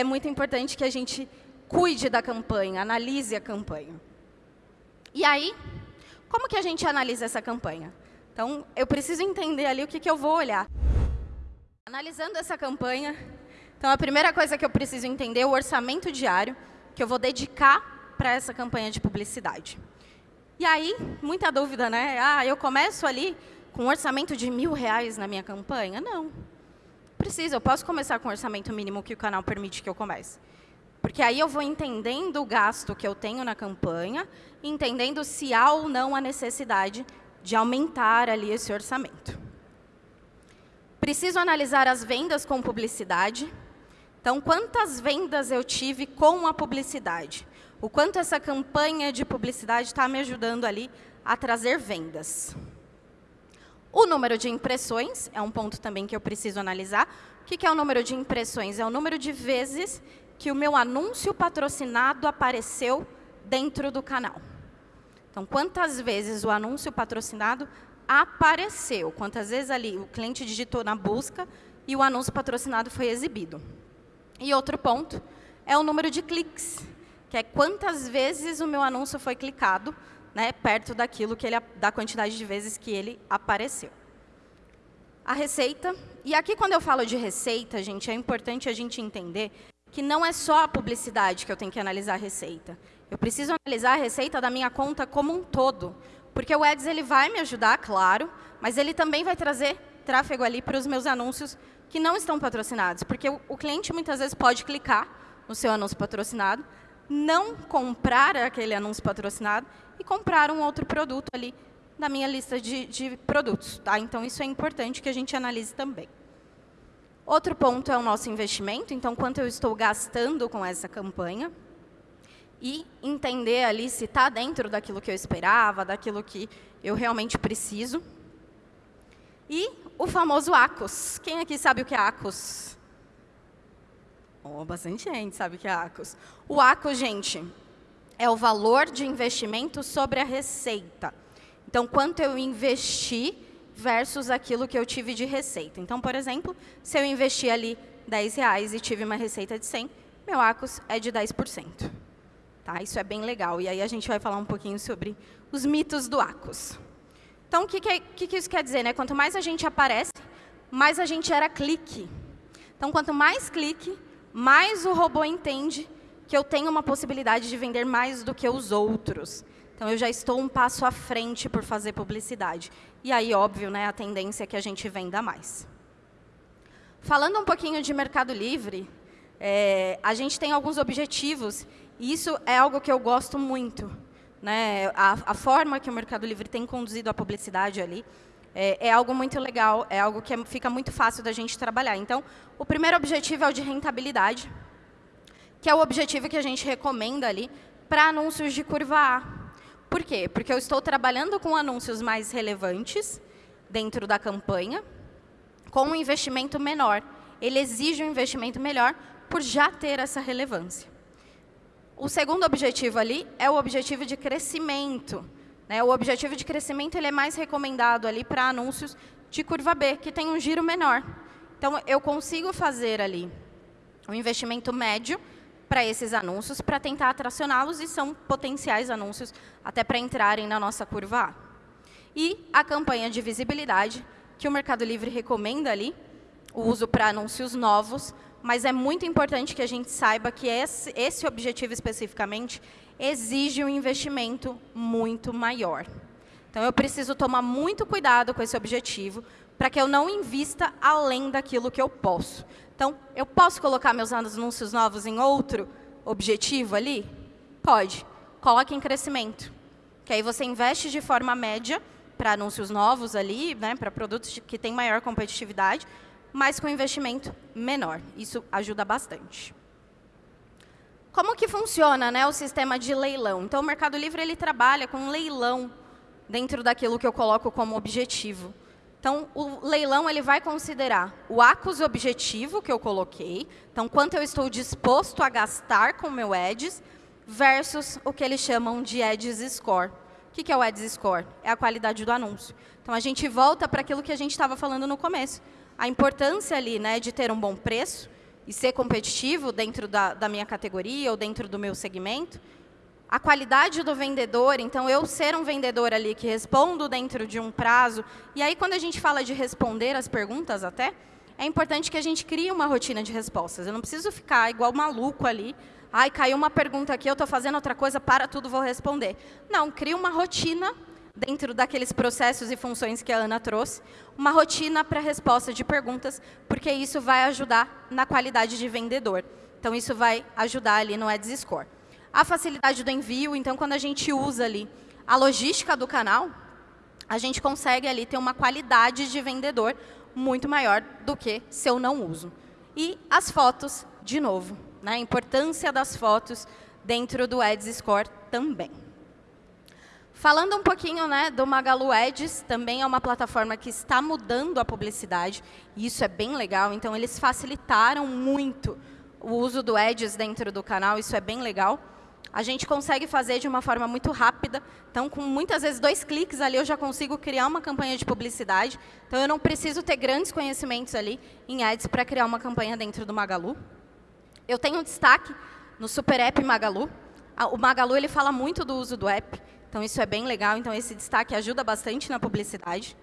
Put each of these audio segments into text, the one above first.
é muito importante que a gente cuide da campanha, analise a campanha. E aí, como que a gente analisa essa campanha? Então, eu preciso entender ali o que, que eu vou olhar. Analisando essa campanha, então a primeira coisa que eu preciso entender é o orçamento diário que eu vou dedicar para essa campanha de publicidade. E aí, muita dúvida, né? Ah, eu começo ali com um orçamento de mil reais na minha campanha? Não. Precisa, eu posso começar com o orçamento mínimo que o canal permite que eu comece. Porque aí eu vou entendendo o gasto que eu tenho na campanha, entendendo se há ou não a necessidade de aumentar ali esse orçamento. Preciso analisar as vendas com publicidade. Então, quantas vendas eu tive com a publicidade? O quanto essa campanha de publicidade está me ajudando ali a trazer vendas. O número de impressões é um ponto também que eu preciso analisar. O que é o número de impressões? É o número de vezes que o meu anúncio patrocinado apareceu dentro do canal. Então, quantas vezes o anúncio patrocinado apareceu? Quantas vezes ali o cliente digitou na busca e o anúncio patrocinado foi exibido? E outro ponto é o número de cliques, que é quantas vezes o meu anúncio foi clicado né, perto daquilo que ele, da quantidade de vezes que ele apareceu. A receita, e aqui quando eu falo de receita, gente, é importante a gente entender que não é só a publicidade que eu tenho que analisar a receita. Eu preciso analisar a receita da minha conta como um todo, porque o Ads ele vai me ajudar, claro, mas ele também vai trazer tráfego ali para os meus anúncios que não estão patrocinados, porque o, o cliente muitas vezes pode clicar no seu anúncio patrocinado, não comprar aquele anúncio patrocinado e comprar um outro produto ali na minha lista de, de produtos. Tá? Então, isso é importante que a gente analise também. Outro ponto é o nosso investimento, então, quanto eu estou gastando com essa campanha. E entender ali se está dentro daquilo que eu esperava, daquilo que eu realmente preciso. E o famoso ACOS. Quem aqui sabe o que é ACOS? Oh, bastante gente sabe que é ACOS. O ACOS, gente, é o valor de investimento sobre a receita. Então, quanto eu investi versus aquilo que eu tive de receita. Então, por exemplo, se eu investi ali 10 reais e tive uma receita de 100, meu ACOS é de 10%. Tá? Isso é bem legal. E aí a gente vai falar um pouquinho sobre os mitos do ACOS. Então, o que, que, que, que isso quer dizer? Né? Quanto mais a gente aparece, mais a gente era clique. Então, quanto mais clique, mais o robô entende que eu tenho uma possibilidade de vender mais do que os outros. Então, eu já estou um passo à frente por fazer publicidade. E aí, óbvio, né, a tendência é que a gente venda mais. Falando um pouquinho de Mercado Livre, é, a gente tem alguns objetivos, e isso é algo que eu gosto muito. Né? A, a forma que o Mercado Livre tem conduzido a publicidade ali é, é algo muito legal, é algo que é, fica muito fácil da gente trabalhar. Então, o primeiro objetivo é o de rentabilidade que é o objetivo que a gente recomenda ali para anúncios de curva A. Por quê? Porque eu estou trabalhando com anúncios mais relevantes dentro da campanha, com um investimento menor. Ele exige um investimento melhor por já ter essa relevância. O segundo objetivo ali é o objetivo de crescimento. Né? O objetivo de crescimento ele é mais recomendado ali para anúncios de curva B, que tem um giro menor. Então, eu consigo fazer ali um investimento médio para esses anúncios, para tentar atracioná-los, e são potenciais anúncios até para entrarem na nossa curva A. E a campanha de visibilidade, que o Mercado Livre recomenda ali, o uso para anúncios novos, mas é muito importante que a gente saiba que esse, esse objetivo especificamente exige um investimento muito maior. Então, eu preciso tomar muito cuidado com esse objetivo, para que eu não invista além daquilo que eu posso. Então, eu posso colocar meus anúncios novos em outro objetivo ali? Pode. Coloque em crescimento. Que aí você investe de forma média para anúncios novos ali, né, para produtos que têm maior competitividade, mas com investimento menor. Isso ajuda bastante. Como que funciona né, o sistema de leilão? Então, o Mercado Livre ele trabalha com um leilão dentro daquilo que eu coloco como objetivo. Então, o leilão ele vai considerar o ACOS objetivo que eu coloquei, então, quanto eu estou disposto a gastar com o meu Ads, versus o que eles chamam de Ads Score. O que é o Ads Score? É a qualidade do anúncio. Então, a gente volta para aquilo que a gente estava falando no começo. A importância ali né, de ter um bom preço, e ser competitivo dentro da, da minha categoria ou dentro do meu segmento, a qualidade do vendedor, então eu ser um vendedor ali que respondo dentro de um prazo, e aí quando a gente fala de responder as perguntas até, é importante que a gente crie uma rotina de respostas. Eu não preciso ficar igual maluco ali, ai, caiu uma pergunta aqui, eu estou fazendo outra coisa, para tudo, vou responder. Não, crie uma rotina dentro daqueles processos e funções que a Ana trouxe, uma rotina para resposta de perguntas, porque isso vai ajudar na qualidade de vendedor. Então, isso vai ajudar ali no Ads Score. A facilidade do envio, então, quando a gente usa ali a logística do canal, a gente consegue ali ter uma qualidade de vendedor muito maior do que se eu não uso. E as fotos, de novo, né? a importância das fotos dentro do Ads Score também. Falando um pouquinho né, do Magalu Ads, também é uma plataforma que está mudando a publicidade, e isso é bem legal, então eles facilitaram muito o uso do Ads dentro do canal, isso é bem legal a gente consegue fazer de uma forma muito rápida. Então, com muitas vezes dois cliques ali, eu já consigo criar uma campanha de publicidade. Então, eu não preciso ter grandes conhecimentos ali em ads para criar uma campanha dentro do Magalu. Eu tenho um destaque no Super App Magalu. O Magalu ele fala muito do uso do app, então isso é bem legal. Então, esse destaque ajuda bastante na publicidade.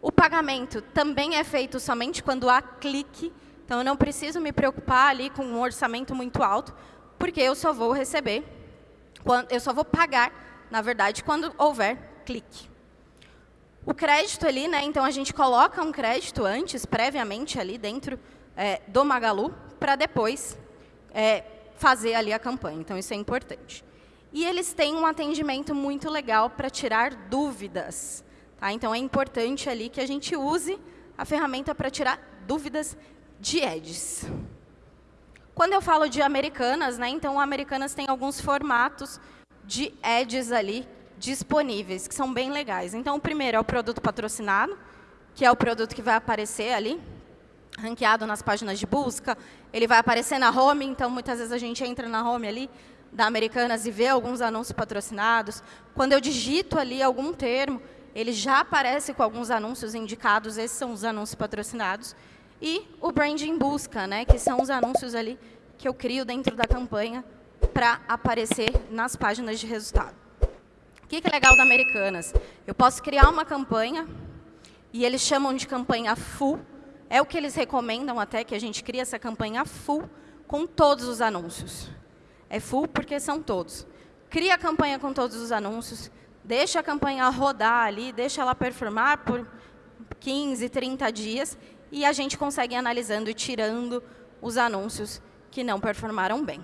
O pagamento também é feito somente quando há clique. Então, eu não preciso me preocupar ali com um orçamento muito alto, porque eu só vou receber, eu só vou pagar, na verdade, quando houver clique. O crédito ali, né, então a gente coloca um crédito antes, previamente ali dentro é, do Magalu, para depois é, fazer ali a campanha. Então, isso é importante. E eles têm um atendimento muito legal para tirar dúvidas. Tá? Então, é importante ali que a gente use a ferramenta para tirar dúvidas de ads. Quando eu falo de Americanas, né, então Americanas tem alguns formatos de ads ali disponíveis, que são bem legais. Então, o primeiro é o produto patrocinado, que é o produto que vai aparecer ali, ranqueado nas páginas de busca. Ele vai aparecer na home, então muitas vezes a gente entra na home ali da Americanas e vê alguns anúncios patrocinados. Quando eu digito ali algum termo, ele já aparece com alguns anúncios indicados, esses são os anúncios patrocinados. E o branding busca, né, que são os anúncios ali que eu crio dentro da campanha para aparecer nas páginas de resultado. O que é legal da Americanas? Eu posso criar uma campanha, e eles chamam de campanha full, é o que eles recomendam até, que a gente crie essa campanha full com todos os anúncios. É full porque são todos. Cria a campanha com todos os anúncios, deixa a campanha rodar ali, deixa ela performar por 15, 30 dias, e a gente consegue analisando e tirando os anúncios que não performaram bem.